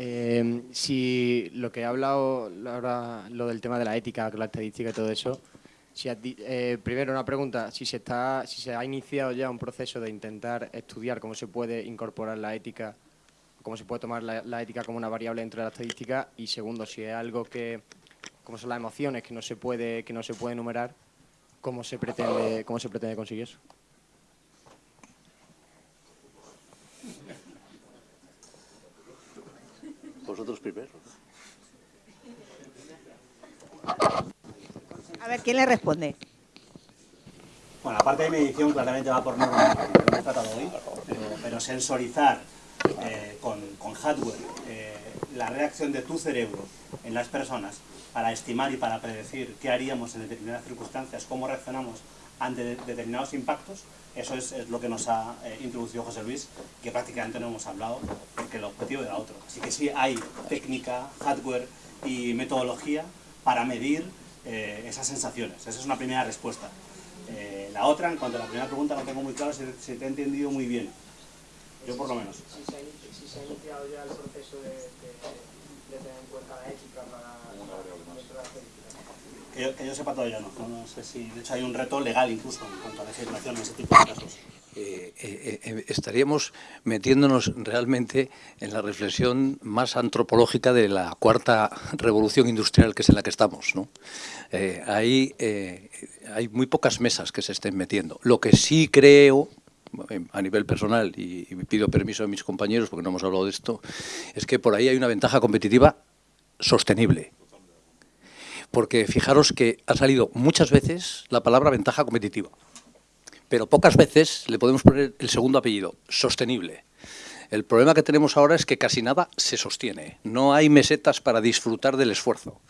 Eh, si lo que ha hablado ahora, lo del tema de la ética, la estadística y todo eso, si eh, primero una pregunta, si se, está, si se ha iniciado ya un proceso de intentar estudiar cómo se puede incorporar la ética, cómo se puede tomar la, ética como una variable dentro de la estadística, y segundo, si es algo que, como son las emociones, que no se puede, que no se puede enumerar, ¿cómo se pretende, cómo se pretende conseguir eso? Vosotros primero. A ver, ¿quién le responde? Bueno, la parte de medición claramente va por norma, que hemos tratado hoy, pero, sensorizar eh, con, hardware eh, la reacción de tu cerebro en las personas para estimar y para predecir qué haríamos en determinadas circunstancias, cómo reaccionamos ante determinados impactos, eso es, lo que nos ha eh, introducido José Luis, que prácticamente no hemos hablado, porque el objetivo era otro. Así que sí hay técnica, hardware y metodología para medir eh, esas sensaciones. Esa es una primera respuesta. Eh, la otra, en cuanto a la primera pregunta, no tengo muy claro si, te he entendido muy bien. Yo por lo menos. Si se, ha, iniciado ya el proceso de, tener en cuenta la ética para, que yo, sepa todavía no. no. sé si, de hecho hay un reto legal incluso en cuanto a legislación en ese tipo de casos. Eh, eh, eh, estaríamos metiéndonos realmente en la reflexión más antropológica de la cuarta revolución industrial que es en la que estamos. ¿no? hay, hay muy pocas mesas que se estén metiendo. Lo que sí creo, a nivel personal, y, y pido permiso a mis compañeros porque no hemos hablado de esto, es que por ahí hay una ventaja competitiva sostenible. Porque fijaros que ha salido muchas veces la palabra ventaja competitiva pero pocas veces le podemos poner el segundo apellido, sostenible. El problema que tenemos ahora es que casi nada se sostiene. No hay mesetas para disfrutar del esfuerzo.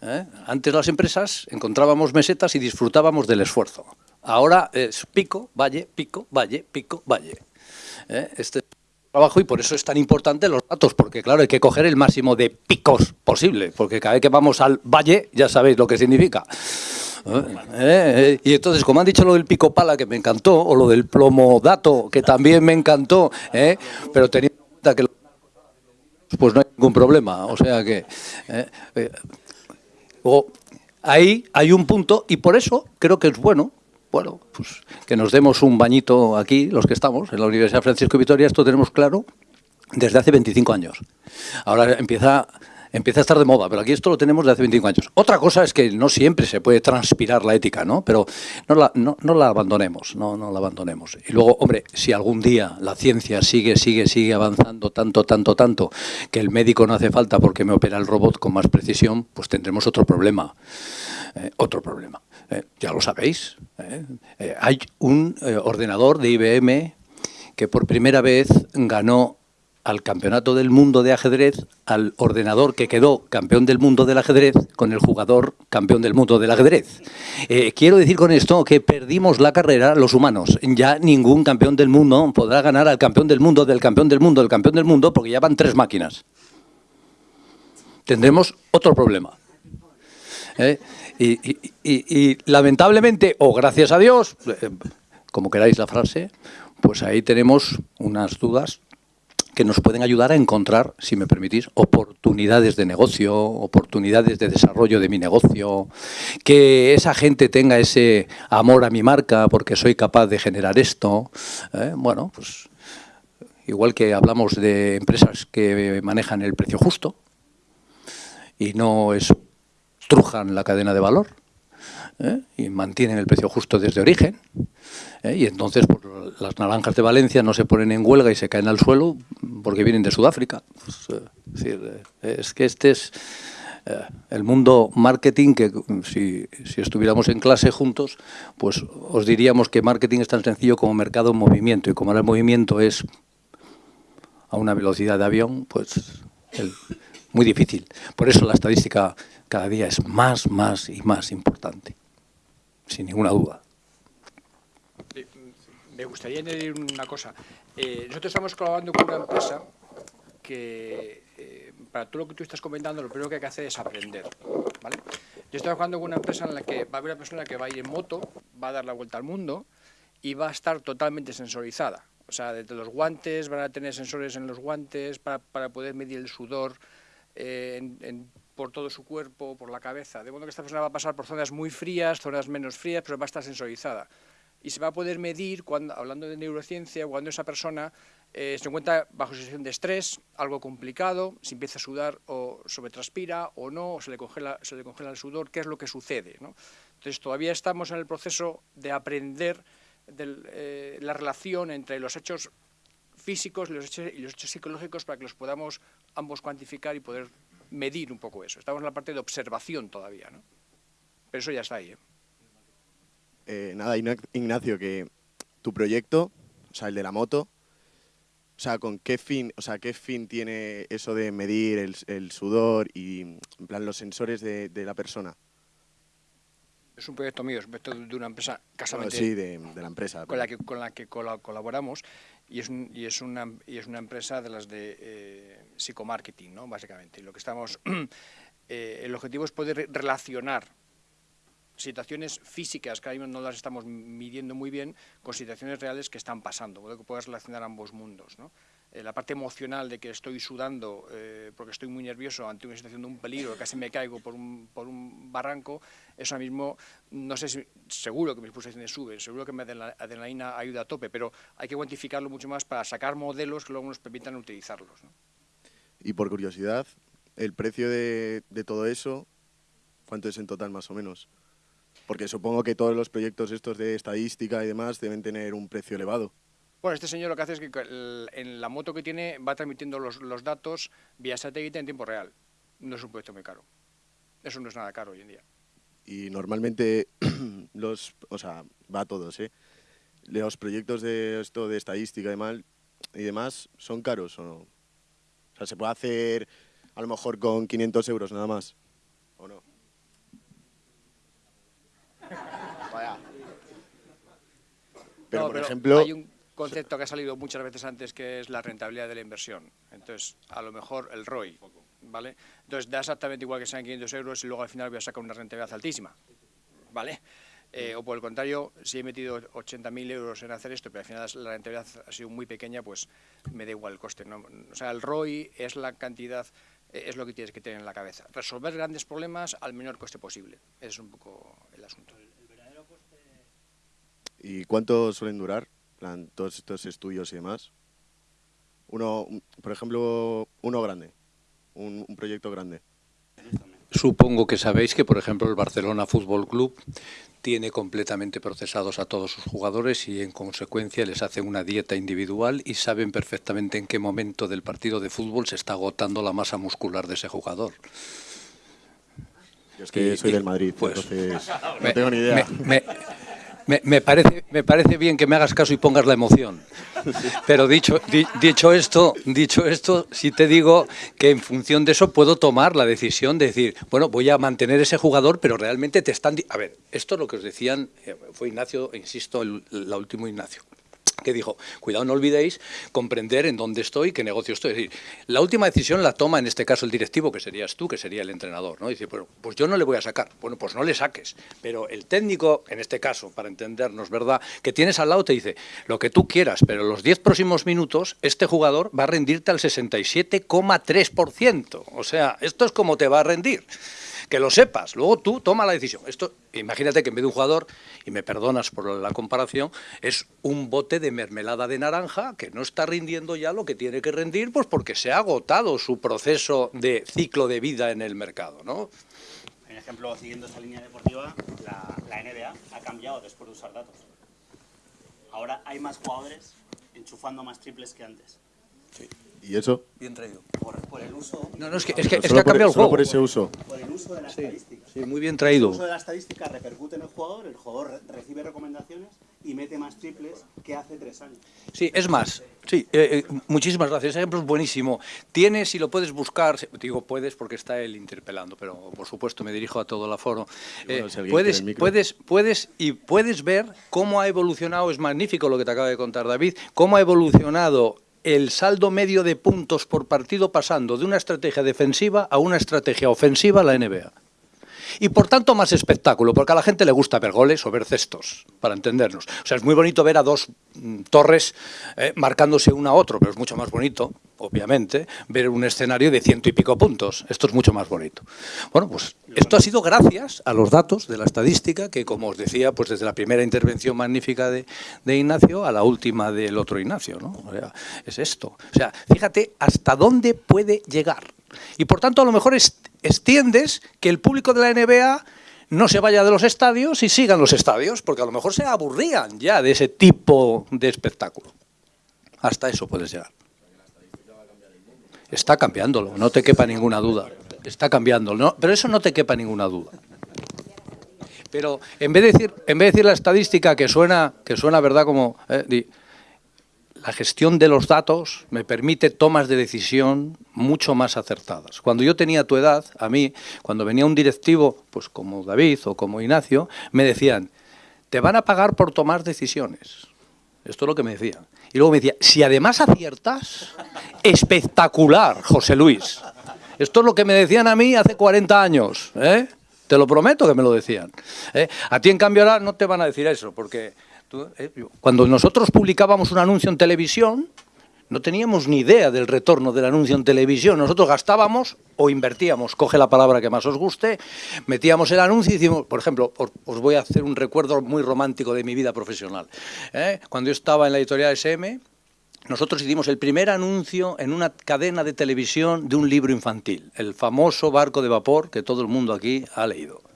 ¿eh? Antes las empresas encontrábamos mesetas y disfrutábamos del esfuerzo. Ahora es pico, valle, pico, valle, pico, valle. ¿eh? Este trabajo y por eso es tan importante los datos, porque claro, hay que coger el máximo de picos posible, porque cada vez que vamos al valle ya sabéis lo que significa. ¿Eh? ¿Eh? Y entonces, como han dicho lo del pico pala, que me encantó, o lo del plomo dato, que también me encantó, ¿eh? pero teniendo en cuenta que pues no hay ningún problema. O sea que... ahí hay un punto, y por eso creo que es bueno bueno, pues que nos demos un bañito aquí, los que estamos, en la Universidad Francisco Vitoria, esto tenemos claro desde hace 25 años. Ahora empieza empieza a estar de moda, pero aquí esto lo tenemos de hace 25 años. Otra cosa es que no siempre se puede transpirar la ética, ¿no? Pero no la, no, la abandonemos, no, no la abandonemos. Y luego, hombre, si algún día la ciencia sigue, sigue, sigue avanzando tanto, tanto, tanto, que el médico no hace falta porque me opera el robot con más precisión, pues tendremos otro problema. Eh, otro problema. Eh, ya lo sabéis. Eh. hay un ordenador de IBM que por primera vez ganó al campeonato del mundo de ajedrez, al ordenador que quedó campeón del mundo del ajedrez con el jugador campeón del mundo del ajedrez. Eh, quiero decir con esto que perdimos la carrera los humanos. Ya ningún campeón del mundo podrá ganar al campeón del mundo, del campeón del mundo, del campeón del mundo, porque ya van tres máquinas. Tendremos otro problema. Eh, y, lamentablemente, o gracias a Dios, eh, como queráis la frase, pues ahí tenemos unas dudas que nos pueden ayudar a encontrar, si me permitís, oportunidades de negocio, oportunidades de desarrollo de mi negocio, que esa gente tenga ese amor a mi marca porque soy capaz de generar esto. ¿eh? Bueno, pues igual que hablamos de empresas que manejan el precio justo y no estrujan la cadena de valor, ¿eh? y mantienen el precio justo desde origen, ¿eh? y entonces pues, las naranjas de Valencia no se ponen en huelga y se caen al suelo porque vienen de Sudáfrica. Pues, eh, es, que este es el mundo marketing que si, si, estuviéramos en clase juntos, pues os diríamos que marketing es tan sencillo como mercado en movimiento, y como el movimiento es a una velocidad de avión, pues muy difícil. Por eso la estadística cada día es más, más y más importante sin ninguna duda. Me gustaría añadir una cosa. Eh, nosotros estamos colaborando con una empresa que, eh, para todo lo que tú estás comentando, lo primero que hay que hacer es aprender. ¿vale? Yo estoy trabajando con una empresa en la que va a haber una persona que va a ir en moto, va a dar la vuelta al mundo y va a estar totalmente sensorizada. O sea, desde los guantes, van a tener sensores en los guantes para, para poder medir el sudor por todo su cuerpo, por la cabeza. De modo que esta persona va a pasar por zonas muy frías, zonas menos frías, pero va a estar sensorizada. Y se va a poder medir, hablando de neurociencia, cuando esa persona eh, se encuentra bajo situación de estrés, algo complicado, si empieza a sudar o sobretranspira o no, o se le congela, se le congela el sudor, qué es lo que sucede. ¿no? Entonces todavía estamos en el proceso de aprender eh, la relación entre los hechos físicos y los, hechos, y los hechos psicológicos para que los podamos ambos cuantificar y poder medir un poco eso. Estamos en la parte de observación todavía, ¿no? Pero eso ya está ahí. ¿eh? Eh, nada, Igna- Ignacio, que tu proyecto, o sea, el de la moto, o sea, ¿con qué fin, o sea, qué fin tiene eso de medir el, el sudor y, en plan, los sensores de, de la persona? Es un proyecto mío, es un proyecto de una empresa Bueno, casualmente sí, de, de la empresa. con la que, con la que cola- colaboramos y es, un- y, es una, y es una empresa de las de eh, psicomarketing, ¿no? básicamente. Y lo que estamos, eh, el objetivo es poder re- relacionar situaciones físicas que ahora mismo no las estamos midiendo muy bien con situaciones reales que están pasando, poder que puedas relacionar ambos mundos. ¿no? Eh, la parte emocional de que estoy sudando eh, porque estoy muy nervioso ante una situación de un peligro, casi me caigo por un, por un barranco, eso mismo, no sé si, seguro que mis pulsaciones suben, seguro que mi adrenalina adrenalina ayuda a tope, pero hay que cuantificarlo mucho más para sacar modelos que luego nos permitan utilizarlos. ¿no? Y por curiosidad, el precio de, de todo eso, ¿cuánto es en total más o menos? Porque supongo que todos los proyectos estos de estadística y demás deben tener un precio elevado. Bueno, este señor lo que hace es que en la moto que tiene va transmitiendo los, los datos vía satélite en tiempo real. No es un proyecto muy caro. Eso no es nada caro hoy en día. Y normalmente los, o sea, va a todos, ¿eh? Los proyectos de esto de estadística y, mal, y demás son caros o no. O sea, se puede hacer a lo mejor con 500 euros nada más, ¿o no? Vaya. Pero, No, por ejemplo, Hay un concepto que ha salido muchas veces antes que es la rentabilidad de la inversión. Entonces, a lo mejor el ROI, ¿vale? Entonces, da exactamente igual que sean 500 euros y luego al final voy a sacar una rentabilidad altísima, ¿vale? Eh, o por el contrario, si he metido 80.000 euros en hacer esto, pero al final la rentabilidad ha sido muy pequeña, pues me da igual el coste. ¿no? O sea, el ROI es la cantidad, eh, es lo que tienes que tener en la cabeza. Resolver grandes problemas al menor coste posible. Ese es un poco el asunto. ¿y cuánto suelen durar? Plan, todos estos estudios y demás. Uno, un- por ejemplo, uno grande, un, un proyecto grande. Supongo que sabéis que, por ejemplo, el Barcelona Fútbol Club tiene completamente procesados a todos sus jugadores y, en consecuencia, les hace una dieta individual y saben perfectamente en qué momento del partido de fútbol se está agotando la masa muscular de ese jugador. Yo es que Y- soy y- del Madrid, pues, entonces no Me- tengo ni idea. Me, me- me- me parece, me parece bien que me hagas caso y pongas la emoción. Pero dicho, di- dicho, esto, dicho esto, sí te digo que en función de eso puedo tomar la decisión de decir, bueno, voy a mantener ese jugador, pero realmente te están... A ver, esto es lo que os decían, eh, fue Ignacio, insisto, el, la último Ignacio que dijo, cuidado, no olvidéis comprender en dónde estoy, qué negocio estoy. Es decir, la última decisión la toma en este caso el directivo, que serías tú, que sería el entrenador. ¿no? Dice, bueno, pues yo no le voy a sacar. Bueno, pues no le saques. Pero el técnico, en este caso, para entendernos, ¿verdad? Que tienes al lado te dice, lo que tú quieras, pero los 10 próximos minutos este jugador va a rendirte al 67,3%. O sea, esto es como te va a rendir que lo sepas, luego tú toma la decisión. Esto, imagínate que en vez de un jugador, y me perdonas por la comparación, es un bote de mermelada de naranja que no está rindiendo ya lo que tiene que rendir, pues porque se ha agotado su proceso de ciclo de vida en el mercado, ¿no? Por ejemplo, siguiendo esta línea deportiva, la, la NBA ha cambiado después de usar datos. Ahora hay más jugadores enchufando más triples que antes. ¿Y eso? Bien traído. Por, por el uso, No, no, es que, es que, es que ha por- cambiado el solo juego. por ese uso. Por el uso de la Sí, estadística. sí, muy bien El traído. uso de la estadística repercute en el jugador, el jugador re- recibe recomendaciones y mete más triples que hace tres años. Sí, es más, sí, eh, eh, muchísimas gracias. Ese ejemplo es buenísimo. Tienes, si lo puedes buscar, digo puedes porque está él interpelando, pero por supuesto me dirijo a todo el aforo. Bueno, Eh, si puedes, el puedes, puedes y puedes ver cómo ha evolucionado, es magnífico lo que te acaba de contar David, cómo ha evolucionado el saldo medio de puntos por partido pasando de una estrategia defensiva a una estrategia ofensiva a la NBA. Y por tanto más espectáculo, porque a la gente le gusta ver goles o ver cestos, para entendernos. O sea, es muy bonito ver a dos mm, torres eh, marcándose una a otro, pero es mucho más bonito, obviamente, ver un escenario de ciento y pico puntos. Esto es mucho más bonito. Bueno, pues esto ha sido gracias a los datos de la estadística que, como os decía, pues desde la primera intervención magnífica de, de Ignacio a la última del otro Ignacio, ¿no? O sea, es esto. O sea, fíjate hasta dónde puede llegar. Y por tanto, a lo mejor extiendes que el público de la NBA no se vaya de los estadios y sigan los estadios, porque a lo mejor se aburrían ya de ese tipo de espectáculo. Hasta eso puedes llegar. Está cambiándolo, no te quepa ninguna duda. Está cambiando, ¿no? pero eso no te quepa ninguna duda. Pero en vez de decir, en vez de decir la estadística que suena, que suena verdad como eh, la gestión de los datos me permite tomas de decisión mucho más acertadas. Cuando yo tenía tu edad, a mí, cuando venía un directivo, pues como David o como Ignacio, me decían, te van a pagar por tomar decisiones. Esto es lo que me decían. Y luego me decía, si además aciertas, espectacular, José Luis. Esto es lo que me decían a mí hace 40 años. ¿eh? Te lo prometo que me lo decían. ¿eh? A ti, en cambio, ahora no te van a decir eso, porque. Cuando nosotros publicábamos un anuncio en televisión, no teníamos ni idea del retorno del anuncio en televisión. Nosotros gastábamos o invertíamos, coge la palabra que más os guste, metíamos el anuncio y decimos, por ejemplo, os, voy a hacer un recuerdo muy romántico de mi vida profesional. ¿eh? Cuando yo estaba en la editorial SM, nosotros hicimos el primer anuncio en una cadena de televisión de un libro infantil, el famoso Barco de Vapor que todo el mundo aquí ha leído.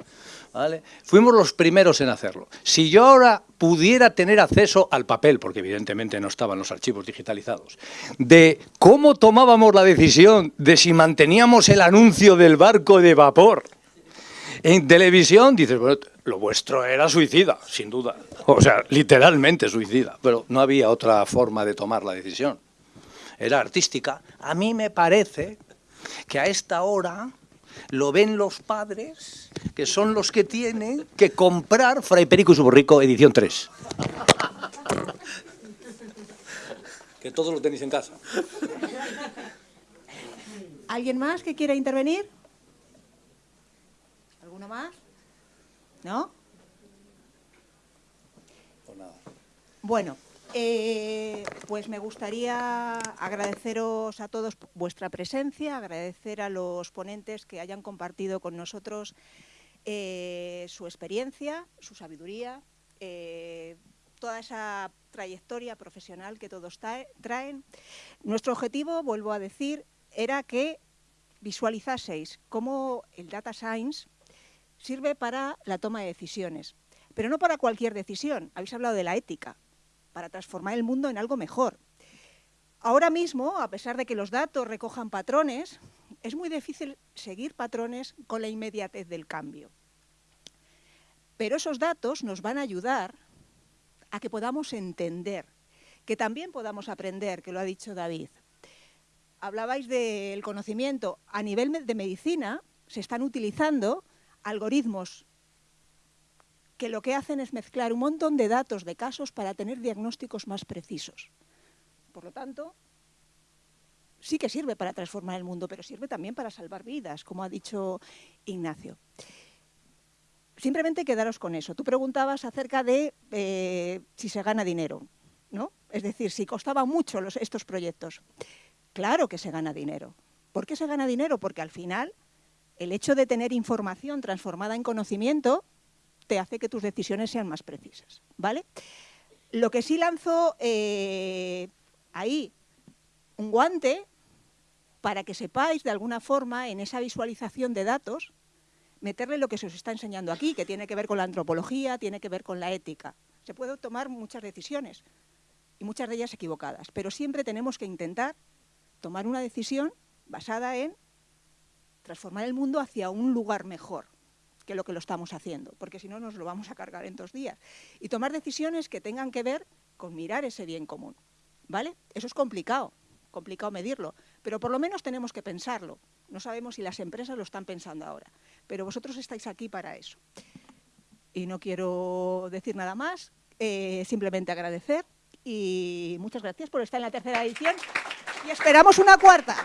Fuimos los primeros en hacerlo. Si yo ahora pudiera tener acceso al papel, porque evidentemente no estaban los archivos digitalizados, de cómo tomábamos la decisión de si manteníamos el anuncio del barco de vapor en televisión, dices, bueno, lo vuestro era suicida, sin duda. O sea, literalmente suicida, pero no había otra forma de tomar la decisión. Era artística. A mí me parece que a esta hora lo ven los padres, que son los que tienen que comprar Fray Perico y su borrico edición 3. Que todos lo tenéis en casa. ¿Alguien más que quiera intervenir? ¿Alguno más? ¿No? Pues nada. Bueno, eh, pues me gustaría agradeceros a todos vuestra presencia, agradecer a los ponentes que hayan compartido con nosotros eh, su experiencia, su sabiduría, eh, toda esa trayectoria profesional que todos traen. Nuestro objetivo, vuelvo a decir, era que visualizaseis cómo el data science sirve para la toma de decisiones, pero no para cualquier decisión. Habéis hablado de la ética para transformar el mundo en algo mejor. Ahora mismo, a pesar de que los datos recojan patrones, es muy difícil seguir patrones con la inmediatez del cambio. Pero esos datos nos van a ayudar a que podamos entender, que también podamos aprender, que lo ha dicho David. Hablabais del conocimiento. A nivel de medicina se están utilizando algoritmos que lo que hacen es mezclar un montón de datos de casos para tener diagnósticos más precisos. Por lo tanto, sí que sirve para transformar el mundo, pero sirve también para salvar vidas, como ha dicho Ignacio. Simplemente quedaros con eso. Tú preguntabas acerca de eh, si se gana dinero, ¿no? Es decir, si costaba mucho estos proyectos. Claro que se gana dinero. ¿Por qué se gana dinero? Porque al final el hecho de tener información transformada en conocimiento te hace que tus decisiones sean más precisas, ¿vale? Lo que sí lanzo eh, ahí un guante para que sepáis de alguna forma en esa visualización de datos meterle lo que se os está enseñando aquí, que tiene que ver con la antropología, tiene que ver con la ética. Se pueden tomar muchas decisiones y muchas de ellas equivocadas, pero siempre tenemos que intentar tomar una decisión basada en transformar el mundo hacia un lugar mejor que lo que lo estamos haciendo, porque si no nos lo vamos a cargar en dos días. Y tomar decisiones que tengan que ver con mirar ese bien común. ¿Vale? Eso es complicado, complicado medirlo, pero por lo menos tenemos que pensarlo. No sabemos si las empresas lo están pensando ahora, pero vosotros estáis aquí para eso. Y no quiero decir nada más, eh, simplemente agradecer y muchas gracias por estar en la tercera edición y esperamos una cuarta.